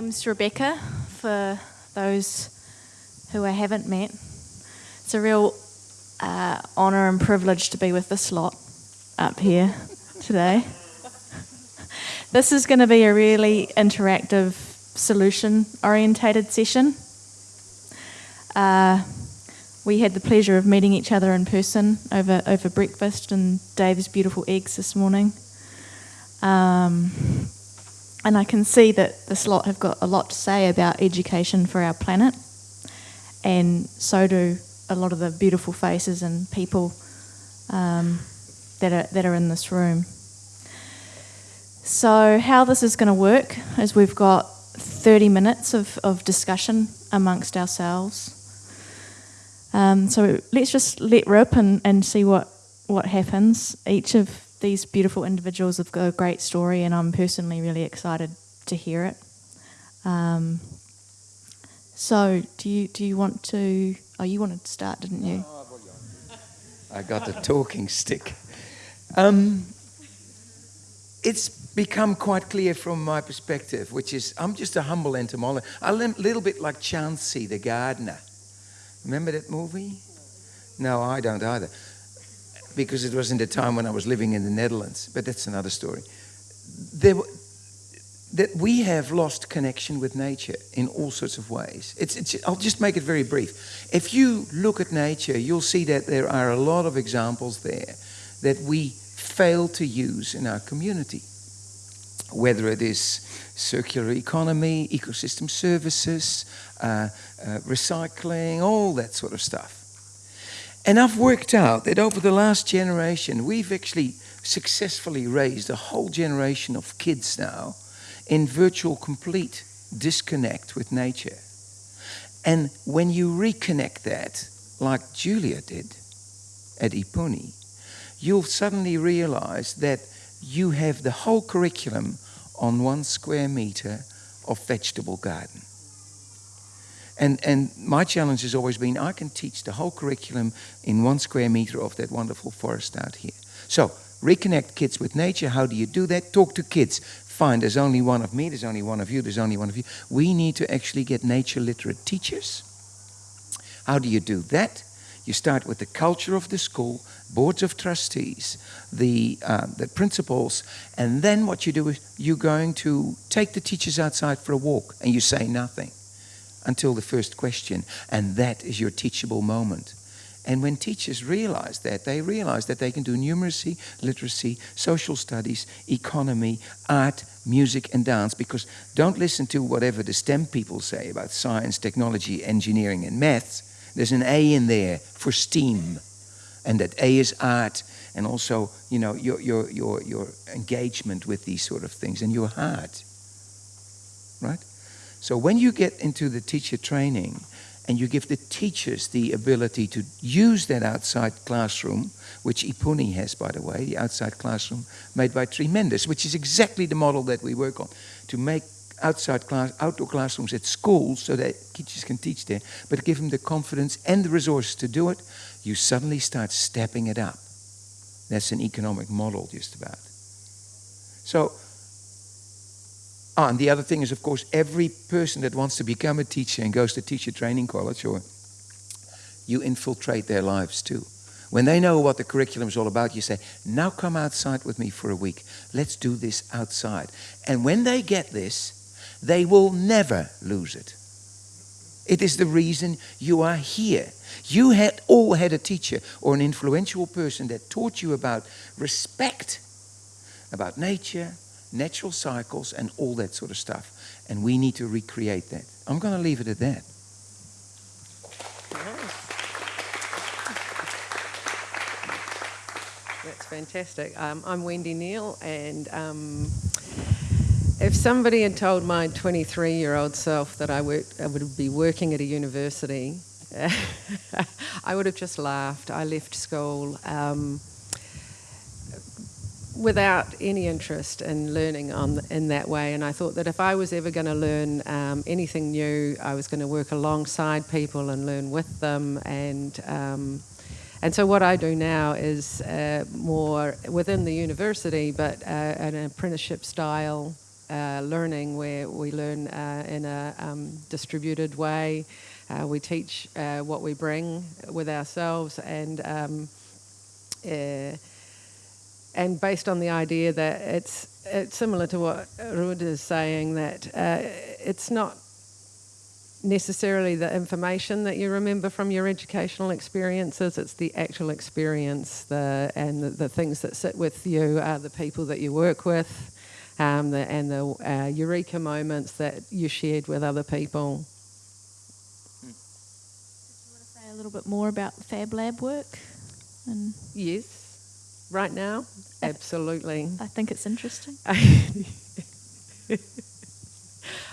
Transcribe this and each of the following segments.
name's Rebecca, for those who I haven't met. It's a real uh, honour and privilege to be with this lot up here today. This is going to be a really interactive, solution orientated session. Uh, we had the pleasure of meeting each other in person over, over breakfast and Dave's beautiful eggs this morning. Um, and I can see that this lot have got a lot to say about education for our planet, and so do a lot of the beautiful faces and people um, that, are, that are in this room. So, how this is going to work is we've got 30 minutes of, of discussion amongst ourselves. Um, so, let's just let rip and, and see what, what happens. Each of these beautiful individuals have got a great story, and I'm personally really excited to hear it. Um, so, do you do you want to? Oh, you wanted to start, didn't you? I got the talking stick. Um, it's become quite clear from my perspective, which is I'm just a humble entomologist, a little bit like Chauncey the gardener. Remember that movie? No, I don't either, because it was in the time when I was living in the Netherlands. But that's another story. There, that we have lost connection with nature in all sorts of ways. It's, it's, I'll just make it very brief. If you look at nature, you'll see that there are a lot of examples there that we fail to use in our community whether it is circular economy, ecosystem services, uh, uh, recycling, all that sort of stuff. And I've worked out that over the last generation, we've actually successfully raised a whole generation of kids now in virtual complete disconnect with nature. And when you reconnect that, like Julia did at Ipuni, you'll suddenly realize that you have the whole curriculum on one square meter of vegetable garden. And, and my challenge has always been I can teach the whole curriculum in one square meter of that wonderful forest out here. So, reconnect kids with nature. How do you do that? Talk to kids. Fine, there's only one of me, there's only one of you, there's only one of you. We need to actually get nature literate teachers. How do you do that? You start with the culture of the school, boards of trustees, the, uh, the principals, and then what you do is you're going to take the teachers outside for a walk and you say nothing until the first question, and that is your teachable moment. And when teachers realize that, they realize that they can do numeracy, literacy, social studies, economy, art, music, and dance. Because don't listen to whatever the STEM people say about science, technology, engineering, and maths. There's an A in there for STEAM, and that A is art, and also, you know, your, your, your, your engagement with these sort of things, and your heart, right? So when you get into the teacher training, and you give the teachers the ability to use that outside classroom, which Ipuni has, by the way, the outside classroom made by Tremendous, which is exactly the model that we work on, to make outside class, outdoor classrooms at schools so that teachers can teach there, but give them the confidence and the resources to do it, you suddenly start stepping it up. That's an economic model, just about. So, oh, and the other thing is, of course, every person that wants to become a teacher and goes to teacher training college, or you infiltrate their lives too. When they know what the curriculum is all about, you say, now come outside with me for a week. Let's do this outside. And when they get this, they will never lose it. It is the reason you are here. You had all had a teacher or an influential person that taught you about respect, about nature, natural cycles, and all that sort of stuff. And we need to recreate that. I'm going to leave it at that. That's fantastic. Um, I'm Wendy Neale, and um, if somebody had told my 23 year old self that I, worked, I would be working at a university, I would have just laughed. I left school um, without any interest in learning on, in that way, and I thought that if I was ever going to learn um, anything new, I was going to work alongside people and learn with them. And, um, and so, what I do now is uh, more within the university, but uh, an apprenticeship style uh, learning where we learn uh, in a um, distributed way. Uh, we teach uh, what we bring with ourselves and um, and based on the idea that it's, it's similar to what Ruud is saying that uh, it's not necessarily the information that you remember from your educational experiences. It's the actual experience, the and the, the things that sit with you are the people that you work with, um, the, and the uh, eureka moments that you shared with other people. Do you want to say a little bit more about Fab Lab work? And Yes, right now, absolutely. I think it's interesting.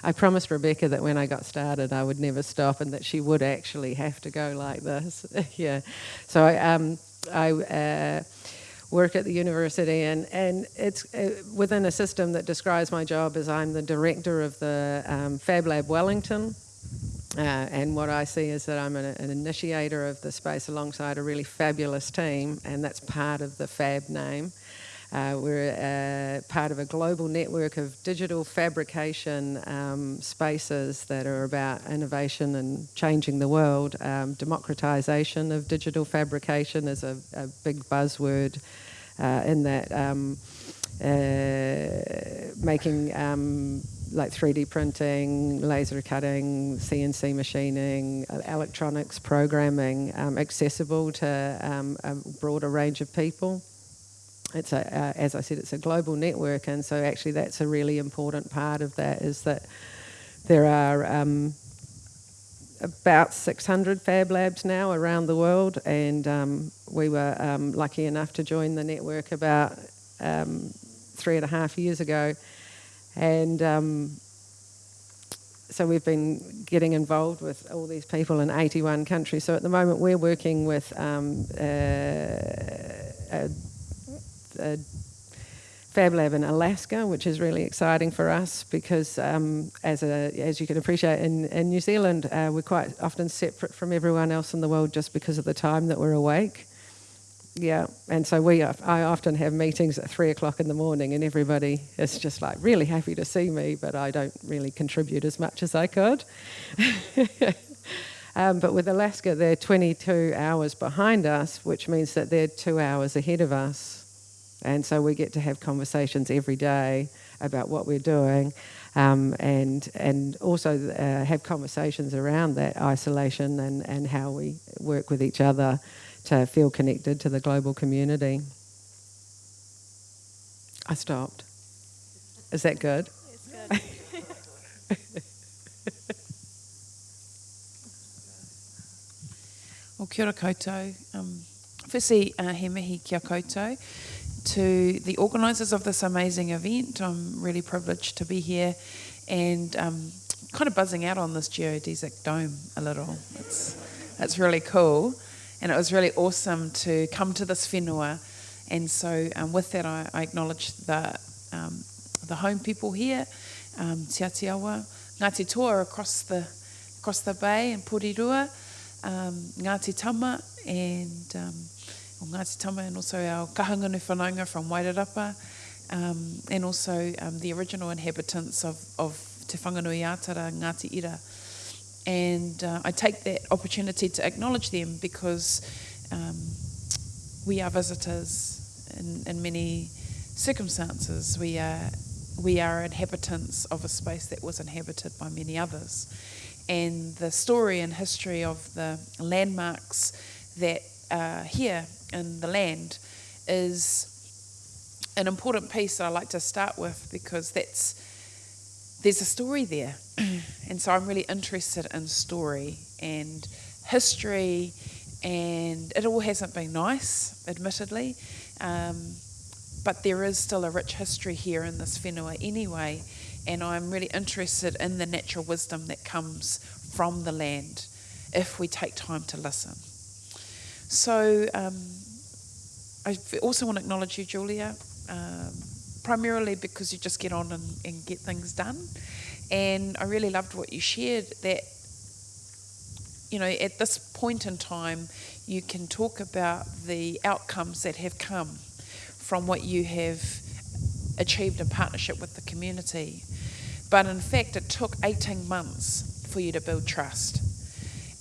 I promised Rebecca that when I got started, I would never stop, and that she would actually have to go like this. yeah. So I, um, I uh, work at the university, and and it's uh, within a system that describes my job as I'm the director of the um, Fab Lab Wellington. Uh, and what I see is that I'm an, an initiator of the space alongside a really fabulous team, and that's part of the Fab name. Uh, we're uh, part of a global network of digital fabrication um, spaces that are about innovation and changing the world. Um, democratization of digital fabrication is a, a big buzzword uh, in that. Um, uh, making um, like 3D printing, laser cutting, CNC machining, uh, electronics programming um, accessible to um, a broader range of people. It's a, uh, as I said, it's a global network, and so actually that's a really important part of that is that there are um, about 600 fab labs now around the world, and um, we were um, lucky enough to join the network about um, three and a half years ago, and um, so we've been getting involved with all these people in 81 countries. So at the moment we're working with um, uh, a Fab Lab in Alaska, which is really exciting for us because, um, as, a, as you can appreciate, in, in New Zealand, uh, we're quite often separate from everyone else in the world just because of the time that we're awake. Yeah, and so we, I often have meetings at three o'clock in the morning, and everybody is just like really happy to see me, but I don't really contribute as much as I could. um, but with Alaska, they're 22 hours behind us, which means that they're two hours ahead of us. And so we get to have conversations every day about what we're doing um, and, and also uh, have conversations around that isolation and, and how we work with each other to feel connected to the global community. I stopped. Is that good? It's good. Well, kia ora koutou. Um, firstly, uh, he mihi kia koutou to the organisers of this amazing event. I'm really privileged to be here and um, kind of buzzing out on this geodesic dome a little. It's, it's really cool. And it was really awesome to come to this whenua. And so, um, with that, I, I acknowledge the, um, the home people here, um, Te Atiawa, Ngāti Toa across the, across the bay in Porirua, um, Ngāti Tama, and um, o Ngāti Tama and also our kahanganu whanaunga from Wairarapa um, and also um, the original inhabitants of, of Te Whanganui Atara, Ngāti Ira. And uh, I take that opportunity to acknowledge them because um, we are visitors in, in many circumstances. We are, we are inhabitants of a space that was inhabited by many others. And the story and history of the landmarks that are here in the land is an important piece that I like to start with because that's there's a story there, and so I'm really interested in story and history, and it all hasn't been nice, admittedly, um, but there is still a rich history here in this whenua anyway, and I'm really interested in the natural wisdom that comes from the land if we take time to listen. So um, I also want to acknowledge you, Julia, um, primarily because you just get on and, and get things done. And I really loved what you shared that, you know, at this point in time, you can talk about the outcomes that have come from what you have achieved in partnership with the community. But in fact, it took 18 months for you to build trust.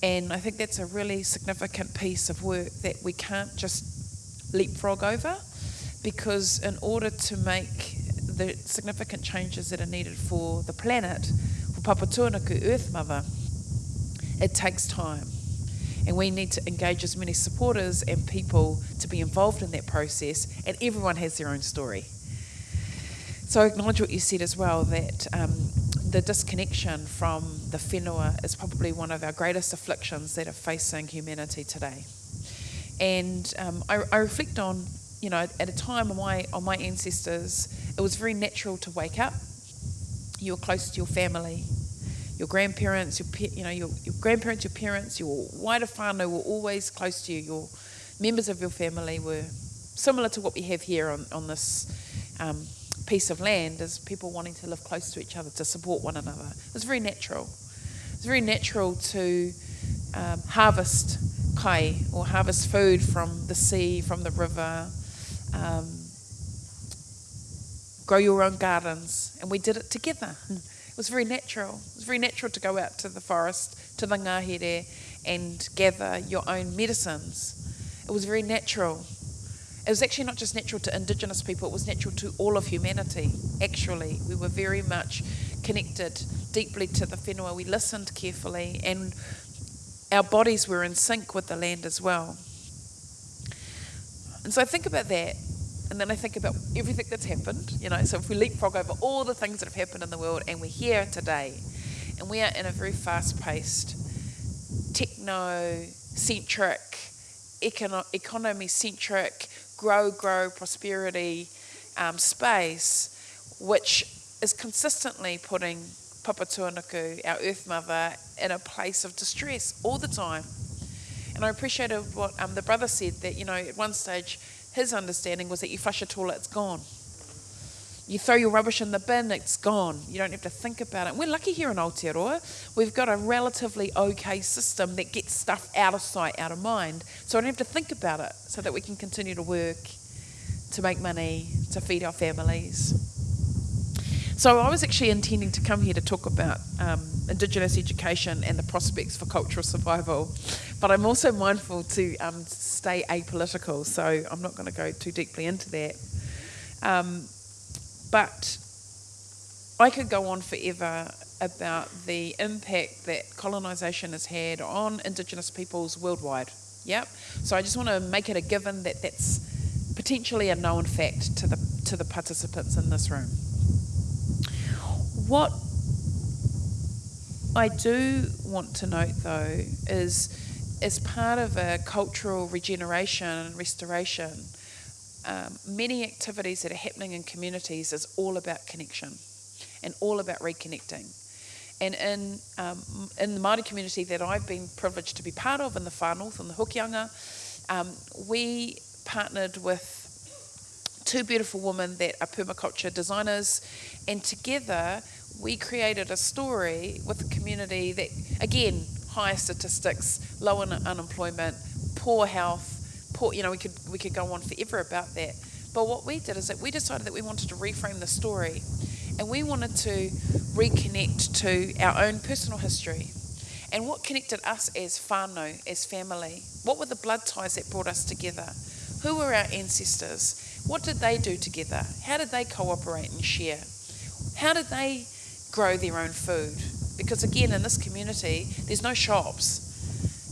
And I think that's a really significant piece of work that we can't just leapfrog over because in order to make the significant changes that are needed for the planet, for Papatūānuku, Earth Mother, it takes time. And we need to engage as many supporters and people to be involved in that process, and everyone has their own story. So I acknowledge what you said as well that um, the disconnection from the whenua is probably one of our greatest afflictions that are facing humanity today. And um, I, I, reflect on, you know, at a time my, on my ancestors, it was very natural to wake up. You were close to your family, your grandparents, your, you know, your, your grandparents, your parents, your wider whānau were always close to you. Your members of your family were similar to what we have here on, on this um, piece of land is people wanting to live close to each other, to support one another. It's very natural. It's very natural to um, harvest kai or harvest food from the sea, from the river, um, grow your own gardens, and we did it together. It was very natural. It was very natural to go out to the forest, to the ngahere, and gather your own medicines. It was very natural it was actually not just natural to Indigenous people, it was natural to all of humanity, actually. We were very much connected deeply to the whenua. We listened carefully, and our bodies were in sync with the land as well. And so I think about that, and then I think about everything that's happened. You know, so if we leapfrog over all the things that have happened in the world, and we're here today, and we are in a very fast paced, techno centric, economy centric, grow, grow, prosperity um, space, which is consistently putting Papa Papatūānuku, our Earth Mother, in a place of distress all the time. And I appreciated what um, the brother said that, you know, at one stage, his understanding was that you flush a toilet, it's gone. You throw your rubbish in the bin, it's gone. You don't have to think about it. We're lucky here in Aotearoa. We've got a relatively okay system that gets stuff out of sight, out of mind. So I don't have to think about it so that we can continue to work, to make money, to feed our families. So I was actually intending to come here to talk about um, Indigenous education and the prospects for cultural survival, but I'm also mindful to um, stay apolitical, so I'm not going to go too deeply into that. Um, but I could go on forever about the impact that colonisation has had on Indigenous peoples worldwide. Yep. So I just want to make it a given that that's potentially a known fact to the to the participants in this room. What I do want to note though is as part of a cultural regeneration and restoration, um, many activities that are happening in communities is all about connection and all about reconnecting. And in, um, in the Māori community that I've been privileged to be part of in the Far North, in the Hokianga, um, we partnered with two beautiful women that are permaculture designers, and together we created a story with a community that, again, high statistics, low unemployment, poor health, poor, you know, we could we could go on forever about that. But what we did is that we decided that we wanted to reframe the story, and we wanted to reconnect to our own personal history, and what connected us as whānau, as family. What were the blood ties that brought us together? Who were our ancestors? What did they do together? How did they cooperate and share? How did they grow their own food? Because again, in this community, there's no shops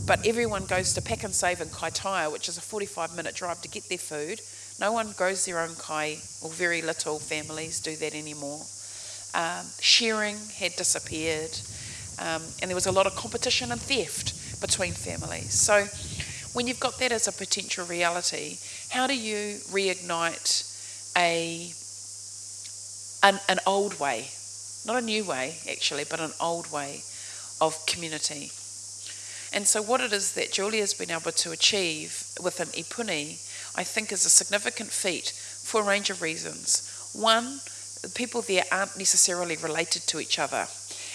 but everyone goes to Pak'nSave in Kaitaia, which is a 45 minute drive to get their food. No one grows their own kai, or very little families do that anymore. Um, sharing had disappeared, um, and there was a lot of competition and theft between families. So, when you've got that as a potential reality, how do you reignite a an, an old way, not a new way actually, but an old way of community? And so, what it is that Julia's been able to achieve with an ipuni, I think, is a significant feat for a range of reasons. One, the people there aren't necessarily related to each other.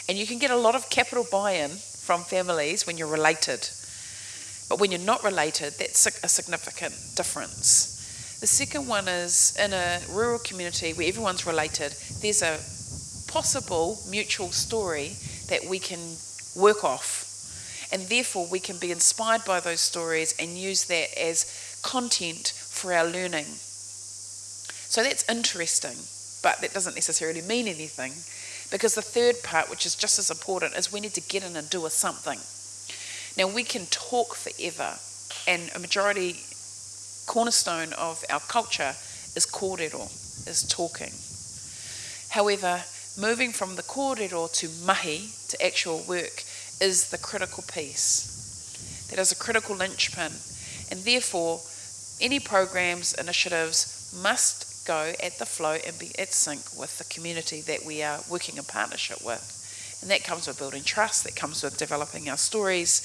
And you can get a lot of capital buy in from families when you're related. But when you're not related, that's a significant difference. The second one is in a rural community where everyone's related, there's a possible mutual story that we can work off. And therefore, we can be inspired by those stories and use that as content for our learning. So that's interesting, but that doesn't necessarily mean anything because the third part, which is just as important, is we need to get in and do a something. Now, we can talk forever, and a majority cornerstone of our culture is kōrero, is talking. However, moving from the kōrero to mahi, to actual work, is the critical piece. That is a critical linchpin. And therefore, any programs, initiatives must go at the flow and be at sync with the community that we are working in partnership with. And that comes with building trust, that comes with developing our stories.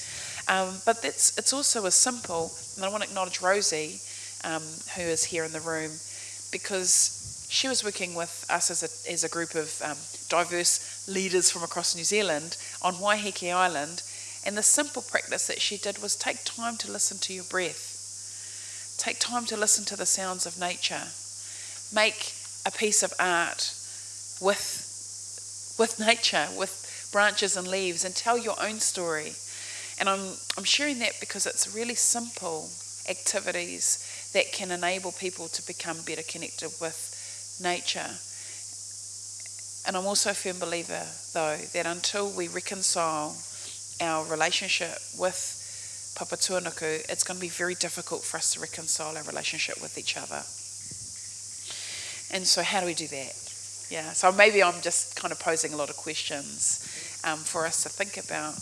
Um, but that's, it's also as simple, and I want to acknowledge Rosie, um, who is here in the room, because she was working with us as a, as a group of um, diverse leaders from across New Zealand on Waiheke Island. And the simple practice that she did was take time to listen to your breath. Take time to listen to the sounds of nature. Make a piece of art with, with nature, with branches and leaves and tell your own story. And I'm, I'm sharing that because it's really simple activities that can enable people to become better connected with nature. And I'm also a firm believer, though, that until we reconcile our relationship with Papatūānuku, it's going to be very difficult for us to reconcile our relationship with each other. And so, how do we do that? Yeah, so maybe I'm just kind of posing a lot of questions um, for us to think about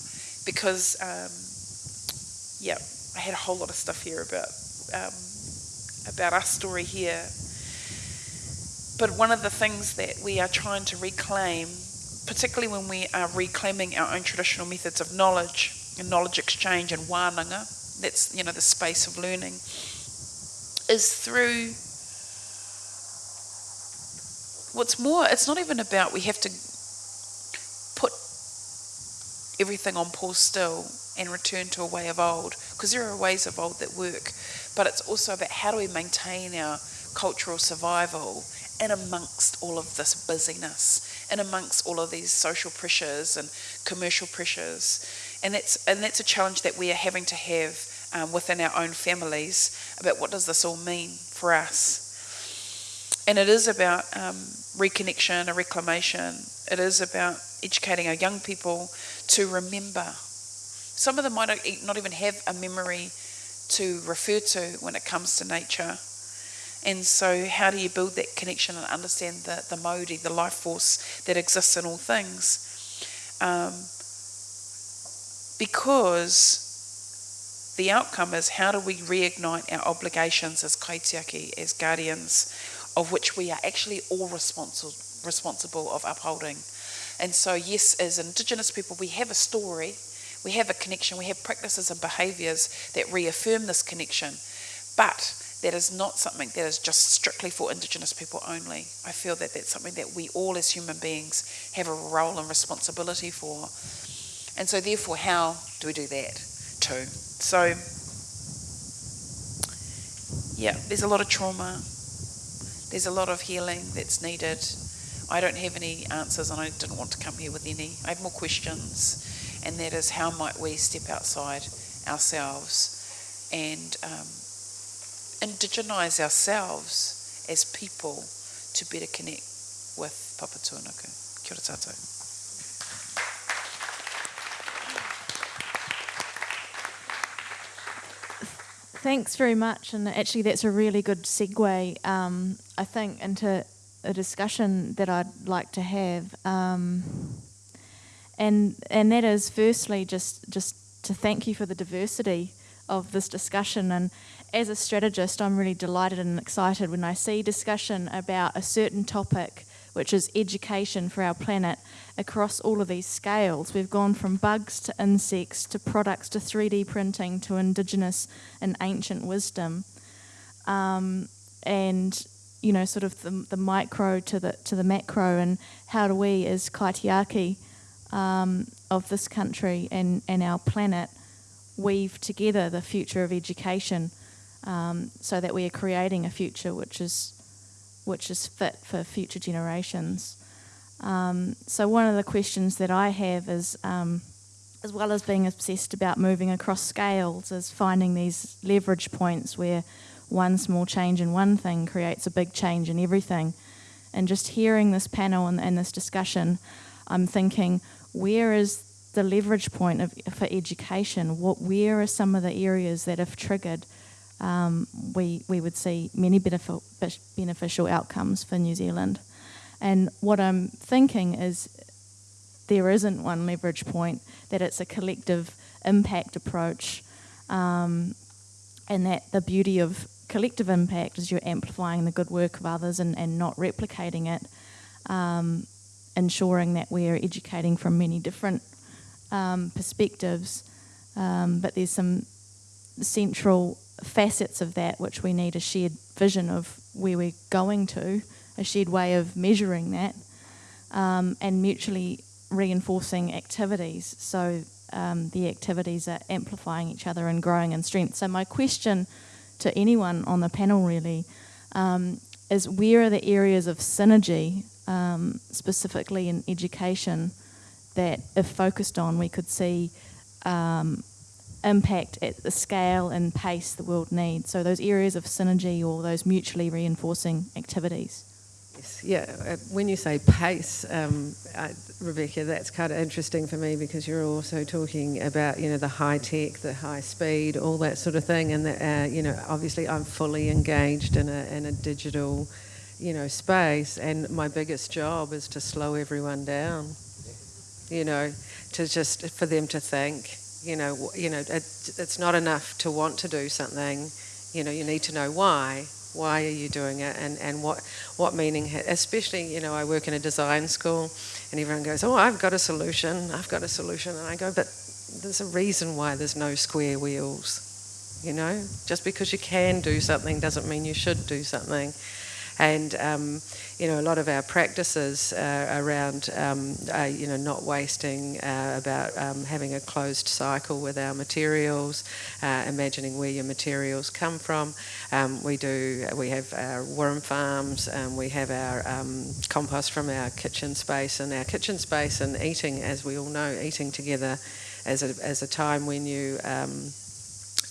because, um, yeah, I had a whole lot of stuff here about um, about our story here. But one of the things that we are trying to reclaim, particularly when we are reclaiming our own traditional methods of knowledge and knowledge exchange and wānanga, that's you know the space of learning, is through what's more, it's not even about we have to put everything on pause still and return to a way of old, because there are ways of old that work, but it's also about how do we maintain our cultural survival in amongst all of this busyness, in amongst all of these social pressures and commercial pressures. And that's, and that's a challenge that we are having to have um, within our own families about what does this all mean for us. And it is about um, reconnection, a reclamation. It is about educating our young people to remember. Some of them might not even have a memory to refer to when it comes to nature. And so, how do you build that connection and understand the, the mauri, the life force that exists in all things? Um, because the outcome is how do we reignite our obligations as kaitiaki, as guardians of which we are actually all responsible responsible of upholding. And so, yes, as Indigenous people, we have a story, we have a connection, we have practices and behaviours that reaffirm this connection, but that is not something that is just strictly for Indigenous people only. I feel that that's something that we all as human beings have a role and responsibility for. And so, therefore, how do we do that too? So, yeah, there's a lot of trauma, there's a lot of healing that's needed. I don't have any answers and I didn't want to come here with any. I have more questions, and that is how might we step outside ourselves and um, indigenize ourselves as people to better connect with Papatūānuku. Kia ora. Thanks very much, and actually, that's a really good segue, um, I think, into a discussion that I'd like to have, um, and and that is firstly just just to thank you for the diversity of this discussion, and as a strategist, I'm really delighted and excited when I see discussion about a certain topic, which is education for our planet, across all of these scales. We've gone from bugs to insects to products to 3D printing to indigenous and ancient wisdom. Um, and you know, sort of the, the micro to the to the macro, and how do we, as kaitiaki um, of this country and, and our planet, weave together the future of education um, so that we are creating a future which is which is fit for future generations. Um, so one of the questions that I have is, um, as well as being obsessed about moving across scales, is finding these leverage points where one small change in one thing creates a big change in everything. And just hearing this panel and, and this discussion, I'm thinking, where is the leverage point of, for education? What, where are some of the areas that, if triggered, um, we, we would see many beneficial, beneficial outcomes for New Zealand? And what I'm thinking is there isn't one leverage point, that it's a collective impact approach, um, and that the beauty of collective impact is you're amplifying the good work of others and, and not replicating it, um, ensuring that we're educating from many different um, perspectives. Um, but there's some central facets of that which we need a shared vision of where we're going to, a shared way of measuring that, um, and mutually reinforcing activities. So um, the activities are amplifying each other and growing in strength. So my question to anyone on the panel really um, is where are the areas of synergy, um, specifically in education, that if focused on, we could see um, impact at the scale and pace the world needs. So those areas of synergy or those mutually reinforcing activities. Yes, yeah. Uh, when you say pace, um, Rebecca, that's kind of interesting for me because you're also talking about you know the high tech, the high speed, all that sort of thing, and that uh, you know obviously I'm fully engaged in a in a digital, you know, space, and my biggest job is to slow everyone down. You know, to just for them to think. You know, you know, it, it's not enough to want to do something. You know, you need to know why why are you doing it and, and what, what meaning, especially, you know, I work in a design school and everyone goes, oh, I've got a solution, I've got a solution. And I go, but there's a reason why there's no square wheels, you know? Just because you can do something doesn't mean you should do something. And, um, you know, a lot of our practices uh, around, um, uh, you know, not wasting, uh, about um, having a closed cycle with our materials, uh, imagining where your materials come from. Um, we do, we have our worm farms, um, we have our um, compost from our kitchen space, and our kitchen space and eating, as we all know, eating together as a, as a time when you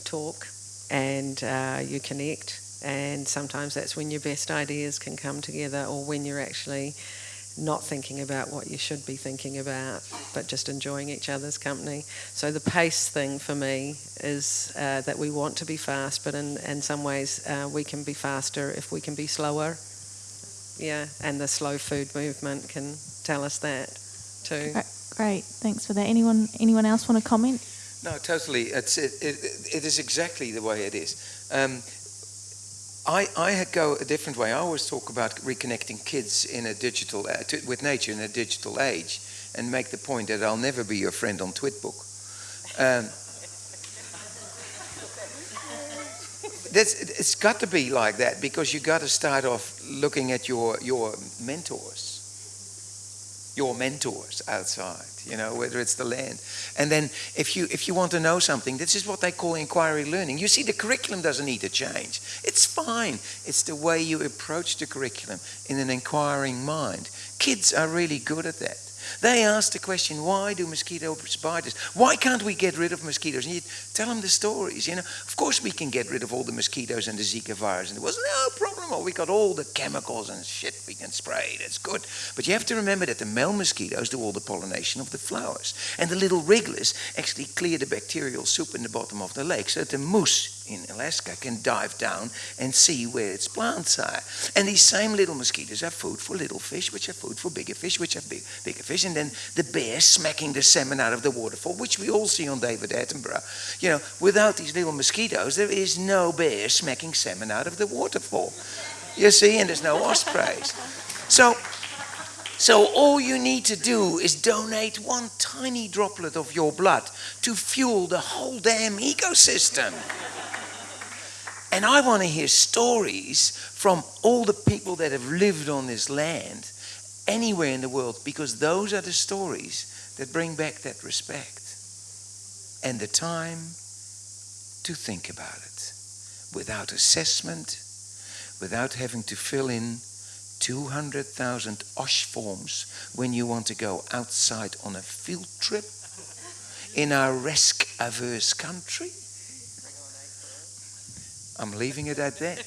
talk and uh, you connect and sometimes that's when your best ideas can come together or when you're actually not thinking about what you should be thinking about, but just enjoying each other's company. So the pace thing for me is uh, that we want to be fast, but in, in some ways uh, we can be faster if we can be slower. Yeah, and the slow food movement can tell us that too. Great, thanks for that. Anyone anyone else want to comment? No, totally. It's, it, it, it is exactly the way it is. Um, I, I go a different way. I always talk about reconnecting kids in a digital uh, to, with nature in a digital age, and make the point that I'll never be your friend on Twitbook. Um, it's got to be like that because you got to start off looking at your your mentors, your mentors outside you know, whether it's the land. And then if you if you want to know something, this is what they call inquiry learning. You see, the curriculum doesn't need to change. It's fine. It's the way you approach the curriculum in an inquiring mind. Kids are really good at that. They asked the question, why do mosquito spiders? Why can't we get rid of mosquitoes? And you tell them the stories, you know. Of course we can get rid of all the mosquitoes and the Zika virus. And there was no problem. We got all the chemicals and shit we can spray. That's good. But you have to remember that the male mosquitoes do all the pollination of the flowers. And the little wrigglers actually clear the bacterial soup in the bottom of the lake so that the moose in Alaska can dive down and see where its plants are. And these same little mosquitoes are food for little fish, which are food for bigger fish, which are big, bigger fish. And then the bear smacking the salmon out of the waterfall, which we all see on David Attenborough. You know, without these little mosquitoes, there is no bear smacking salmon out of the waterfall. You see, and there's no ospreys. So, so all you need to do is donate one tiny droplet of your blood to fuel the whole damn ecosystem. And I want to hear stories from all the people that have lived on this land anywhere in the world because those are the stories that bring back that respect and the time to think about it. without assessment, without having to fill in 200,000 OSH forms when you want to go outside on a field trip in our risk averse country. I'm leaving it at that.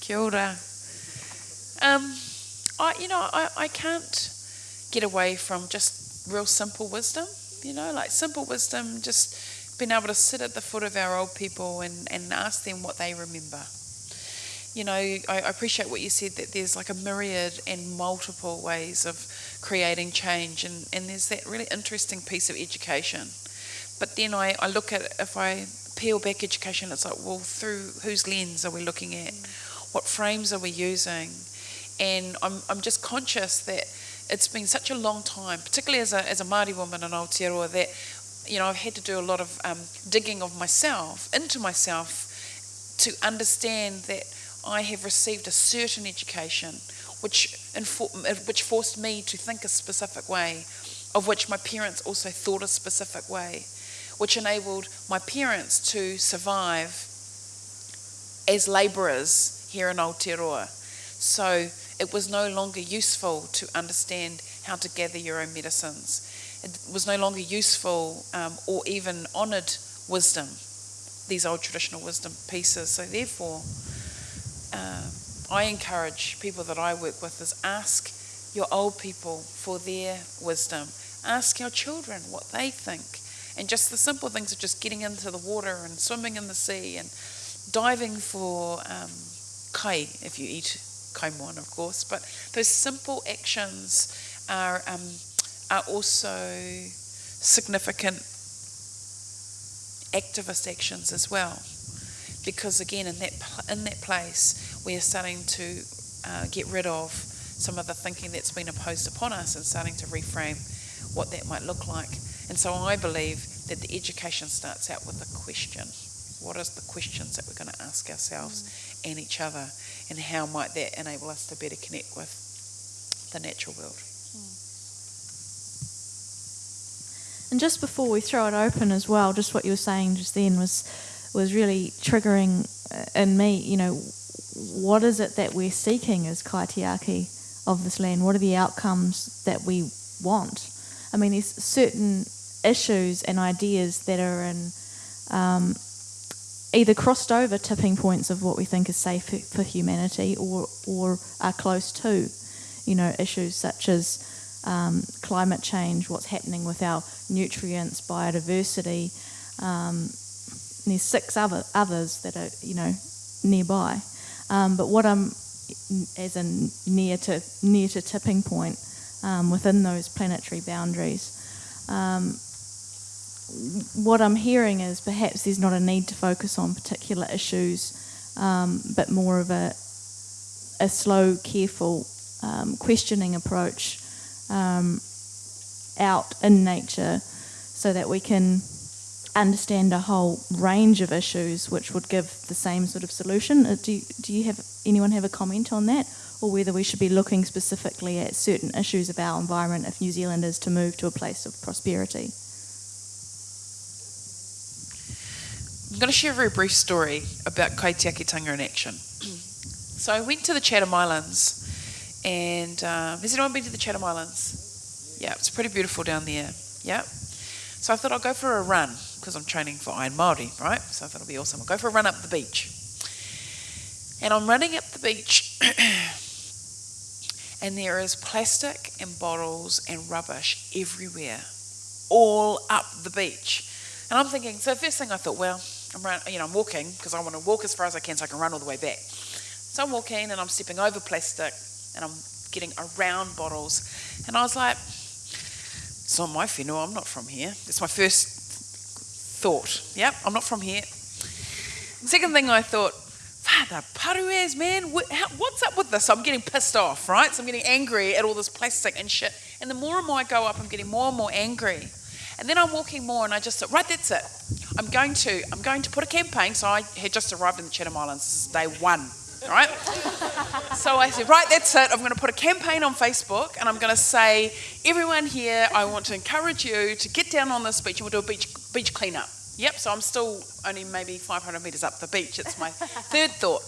Kia ora. Um, I, you know, I, I can't get away from just real simple wisdom, you know, like simple wisdom, just being able to sit at the foot of our old people and, and ask them what they remember. You know, I, I appreciate what you said that there's like a myriad and multiple ways of creating change, and, and there's that really interesting piece of education. But then I, I look at if I peel back education, it's like, well, through whose lens are we looking at? What frames are we using? And I'm, I'm just conscious that it's been such a long time, particularly as a, as a Māori woman in Aotearoa, that you know, I've had to do a lot of um, digging of myself, into myself, to understand that I have received a certain education which, which forced me to think a specific way, of which my parents also thought a specific way, which enabled my parents to survive as labourers here in Aotearoa. So it was no longer useful to understand how to gather your own medicines. It was no longer useful um, or even honoured wisdom, these old traditional wisdom pieces. So therefore, uh, I encourage people that I work with is ask your old people for their wisdom. Ask your children what they think. And just the simple things of just getting into the water and swimming in the sea and diving for um, kai, if you eat kaimoana, of course. But those simple actions are, um, are also significant activist actions as well. Because again, in that, in that place, we are starting to uh, get rid of some of the thinking that's been imposed upon us and starting to reframe what that might look like. And so I believe that the education starts out with a question. What are the questions that we're going to ask ourselves and each other? And how might that enable us to better connect with the natural world? And just before we throw it open as well, just what you were saying just then was was really triggering uh, in me. You know, what is it that we're seeking as kaitiaki of this land? What are the outcomes that we want? I mean, there's certain issues and ideas that are in um, either crossed over tipping points of what we think is safe for humanity, or or are close to, you know, issues such as um, climate change, what's happening with our nutrients, biodiversity. Um, there's six other others that are you know nearby, um, but what I'm as in near to near to tipping point um, within those planetary boundaries. Um, what I'm hearing is perhaps there's not a need to focus on particular issues, um, but more of a a slow, careful, questioning approach um, out in nature so that we can understand a whole range of issues which would give the same sort of solution. Uh, do you, do you have anyone have a comment on that, or whether we should be looking specifically at certain issues of our environment if New Zealand is to move to a place of prosperity? I'm going to share a very brief story about kaitiakitanga in action. so I went to the Chatham Islands and um, has anyone been to the Chatham Islands? Yeah, it's pretty beautiful down there. Yeah. So I thought I'll go for a run because I'm training for Iron Māori, right? So I thought it'll be awesome. I'll go for a run up the beach. And I'm running up the beach, and there is plastic and bottles and rubbish everywhere, all up the beach. And I'm thinking, so first thing I thought, well, I'm run, you know, I'm walking because I want to walk as far as I can so I can run all the way back. So I'm walking and I'm stepping over plastic and I'm getting around bottles. And I was like, it's not my whenua, I'm not from here. It's my first thought. Yep, I'm not from here. Second thing I thought, Father Parues, man, what's up with this? I'm getting pissed off, right? So I'm getting angry at all this plastic and shit. And the more and more I go up, I'm getting more and more angry. And then I'm walking more and I just thought, right, that's it. I'm going to, I'm going to put a campaign. So I had just arrived in the Chatham Islands. This is day one right? so I said, right, that's it. I'm going to put a campaign on Facebook and I'm going to say, everyone here, I want to encourage you to get down on this beach and we'll do a beach, beach cleanup. Yep, so I'm still only maybe 500 metres up the beach. It's my third thought.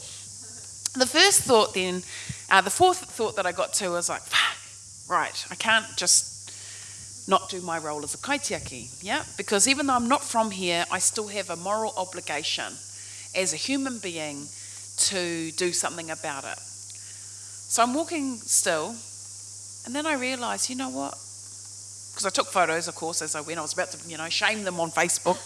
The first thought then, uh, the fourth thought that I got to was like, right, I can't just not do my role as a kaitiaki, yeah? Because even though I'm not from here, I still have a moral obligation as a human being to do something about it. So I'm walking still, and then I realise, you know what? Because I took photos, of course, as I went. I was about to, you know, shame them on Facebook.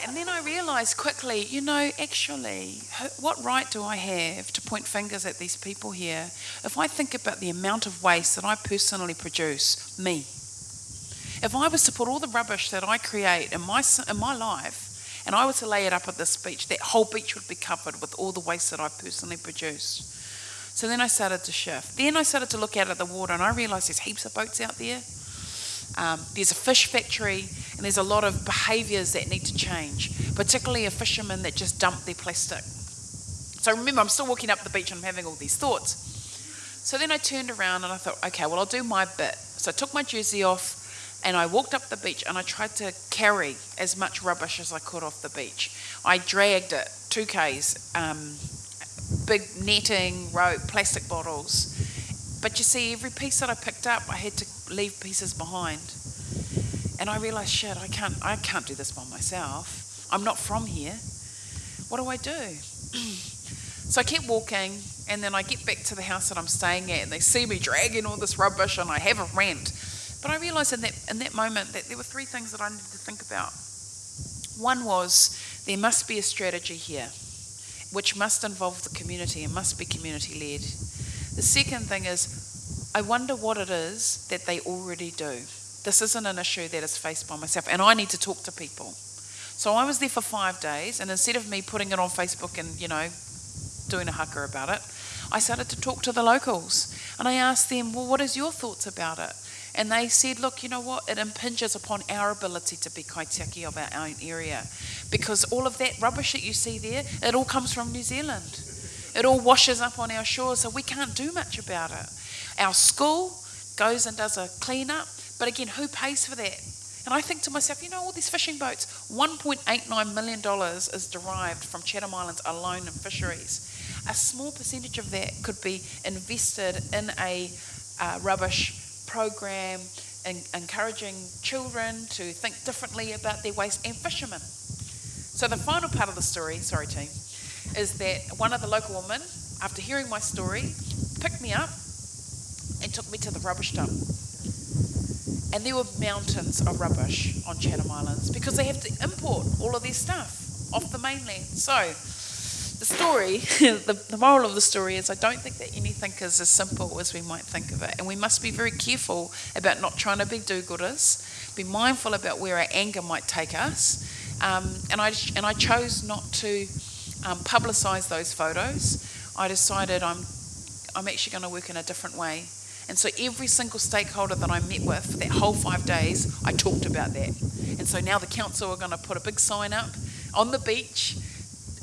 and then I realised quickly, you know, actually, what right do I have to point fingers at these people here if I think about the amount of waste that I personally produce, me? If I was to put all the rubbish that I create in my, in my life and I were to lay it up at this beach, that whole beach would be covered with all the waste that I personally produce. So then I started to shift. Then I started to look out at the water and I realised there's heaps of boats out there. Um, there's a fish factory and there's a lot of behaviours that need to change, particularly a fisherman that just dumped their plastic. So remember, I'm still walking up the beach and I'm having all these thoughts. So then I turned around and I thought, okay, well, I'll do my bit. So I took my jersey off and I walked up the beach and I tried to carry as much rubbish as I could off the beach. I dragged it, two Ks, um, big netting, rope, plastic bottles. But you see, every piece that I picked up, I had to leave pieces behind. And I realised, shit, I can't, I can't do this by myself. I'm not from here. What do I do? so I kept walking, and then I get back to the house that I'm staying at, and they see me dragging all this rubbish, and I have a rant. But I realised in that in that moment that there were three things that I needed to think about. One was there must be a strategy here which must involve the community and must be community led. The second thing is, I wonder what it is that they already do. This isn't an issue that is faced by myself, and I need to talk to people. So I was there for five days, and instead of me putting it on Facebook and, you know, doing a haka about it, I started to talk to the locals. And I asked them, well, what is your thoughts about it? And they said, look, you know what? It impinges upon our ability to be kaitiaki of our own area. Because all of that rubbish that you see there, it all comes from New Zealand. It all washes up on our shores, so we can't do much about it. Our school goes and does a clean up, but again, who pays for that? And I think to myself, you know, all these fishing boats, $1.89 million is derived from Chatham Islands alone in fisheries. A small percentage of that could be invested in a uh, rubbish program and encouraging children to think differently about their waste and fishermen. So the final part of the story, sorry team, is that one of the local women, after hearing my story, picked me up and took me to the rubbish dump. And there were mountains of rubbish on Chatham Islands because they have to import all of their stuff off the mainland. So the story, the, the moral of the story is I don't think that anything is as simple as we might think of it. And we must be very careful about not trying to be do gooders, be mindful about where our anger might take us. Um, and, I, and I chose not to um, publicise those photos. I decided I'm, I'm actually going to work in a different way. And so every single stakeholder that I met with for that whole five days, I talked about that. And so now the council are going to put a big sign up on the beach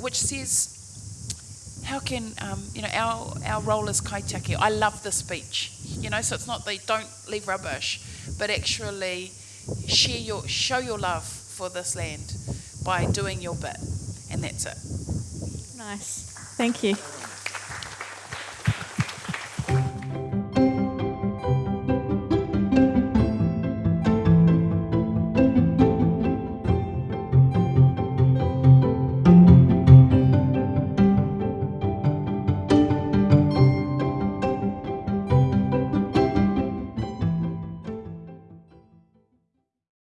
which says how can um, you know our our role as kaitiaki? I love this beach, you know. So it's not they don't leave rubbish, but actually share your show your love for this land by doing your bit, and that's it. Nice, thank you.